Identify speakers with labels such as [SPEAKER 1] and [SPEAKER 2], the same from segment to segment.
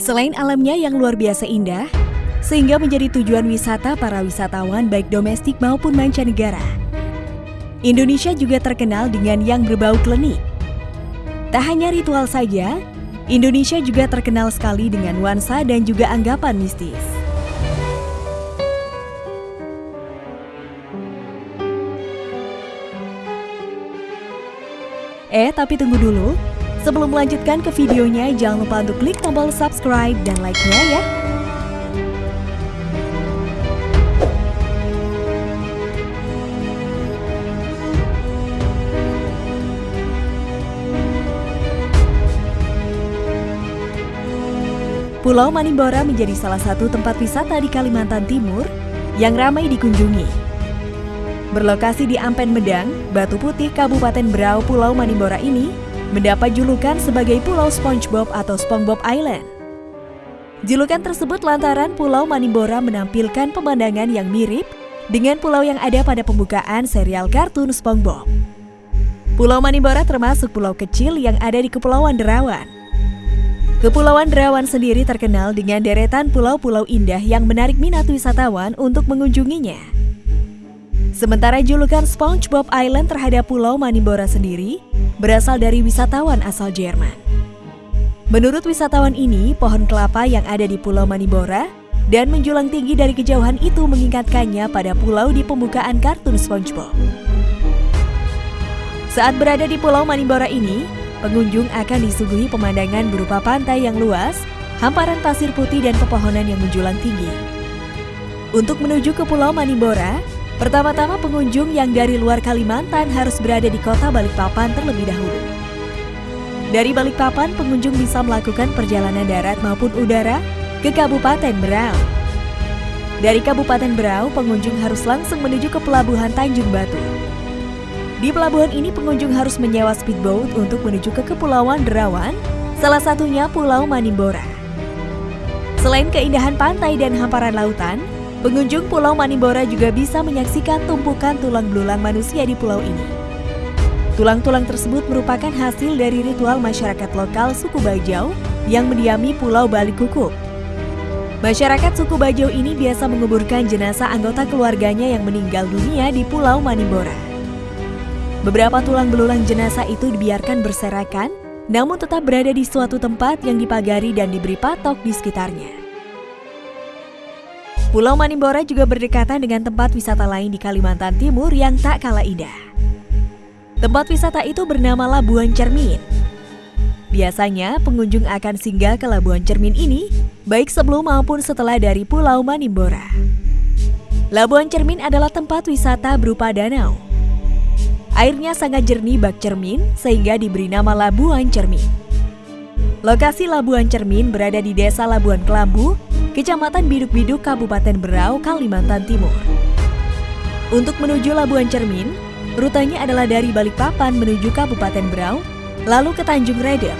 [SPEAKER 1] Selain alamnya yang luar biasa indah, sehingga menjadi tujuan wisata para wisatawan baik domestik maupun mancanegara. Indonesia juga terkenal dengan yang berbau klenik. Tak hanya ritual saja, Indonesia juga terkenal sekali dengan nuansa dan juga anggapan mistis. Eh, tapi tunggu dulu. Sebelum melanjutkan ke videonya, jangan lupa untuk klik tombol subscribe dan like-nya ya. Pulau Manimbora menjadi salah satu tempat wisata di Kalimantan Timur yang ramai dikunjungi. Berlokasi di Ampen Medang, Batu Putih, Kabupaten Berau, Pulau Manimbora ini mendapat julukan sebagai Pulau SpongeBob atau SpongeBob Island. Julukan tersebut lantaran Pulau Manimbora menampilkan pemandangan yang mirip dengan pulau yang ada pada pembukaan serial kartun SpongeBob. Pulau Manimbora termasuk pulau kecil yang ada di Kepulauan Derawan. Kepulauan Derawan sendiri terkenal dengan deretan pulau-pulau indah yang menarik minat wisatawan untuk mengunjunginya. Sementara julukan SpongeBob Island terhadap Pulau Manimbora sendiri berasal dari wisatawan asal Jerman. Menurut wisatawan ini, pohon kelapa yang ada di Pulau Manimbora dan menjulang tinggi dari kejauhan itu mengingatkannya pada pulau di pembukaan kartun SpongeBob. Saat berada di Pulau Manimbora ini, Pengunjung akan disuguhi pemandangan berupa pantai yang luas, hamparan pasir putih dan pepohonan yang menjulang tinggi. Untuk menuju ke Pulau Manimbora, pertama-tama pengunjung yang dari luar Kalimantan harus berada di kota Balikpapan terlebih dahulu. Dari Balikpapan, pengunjung bisa melakukan perjalanan darat maupun udara ke Kabupaten Berau. Dari Kabupaten Berau, pengunjung harus langsung menuju ke Pelabuhan Tanjung Batu. Di pelabuhan ini pengunjung harus menyewa speedboat untuk menuju ke Kepulauan Derawan, salah satunya Pulau Manimbora. Selain keindahan pantai dan hamparan lautan, pengunjung Pulau Manimbora juga bisa menyaksikan tumpukan tulang belulang manusia di pulau ini. Tulang-tulang tersebut merupakan hasil dari ritual masyarakat lokal suku Bajau yang mendiami Pulau Balik Kukup. Masyarakat suku Bajau ini biasa menguburkan jenazah anggota keluarganya yang meninggal dunia di Pulau Manimbora. Beberapa tulang belulang jenazah itu dibiarkan berserakan, namun tetap berada di suatu tempat yang dipagari dan diberi patok di sekitarnya. Pulau Manimbora juga berdekatan dengan tempat wisata lain di Kalimantan Timur yang tak kalah indah. Tempat wisata itu bernama Labuan Cermin. Biasanya pengunjung akan singgah ke Labuan Cermin ini baik sebelum maupun setelah dari Pulau Manimbora. Labuan Cermin adalah tempat wisata berupa danau, Airnya sangat jernih bak cermin sehingga diberi nama Labuan Cermin. Lokasi Labuan Cermin berada di Desa Labuan Kelambu, Kecamatan Biduk-Biduk, Kabupaten Berau, Kalimantan Timur. Untuk menuju Labuan Cermin, rutenya adalah dari Balikpapan menuju Kabupaten Berau, lalu ke Tanjung Redep.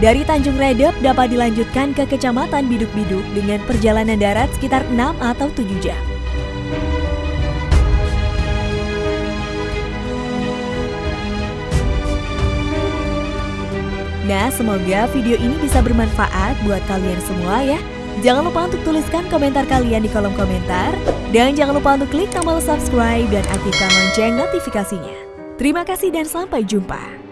[SPEAKER 1] Dari Tanjung Redep dapat dilanjutkan ke Kecamatan Biduk-Biduk dengan perjalanan darat sekitar 6 atau 7 jam. Nah, semoga video ini bisa bermanfaat buat kalian semua ya. Jangan lupa untuk tuliskan komentar kalian di kolom komentar. Dan jangan lupa untuk klik tombol subscribe dan aktifkan lonceng notifikasinya. Terima kasih dan sampai jumpa.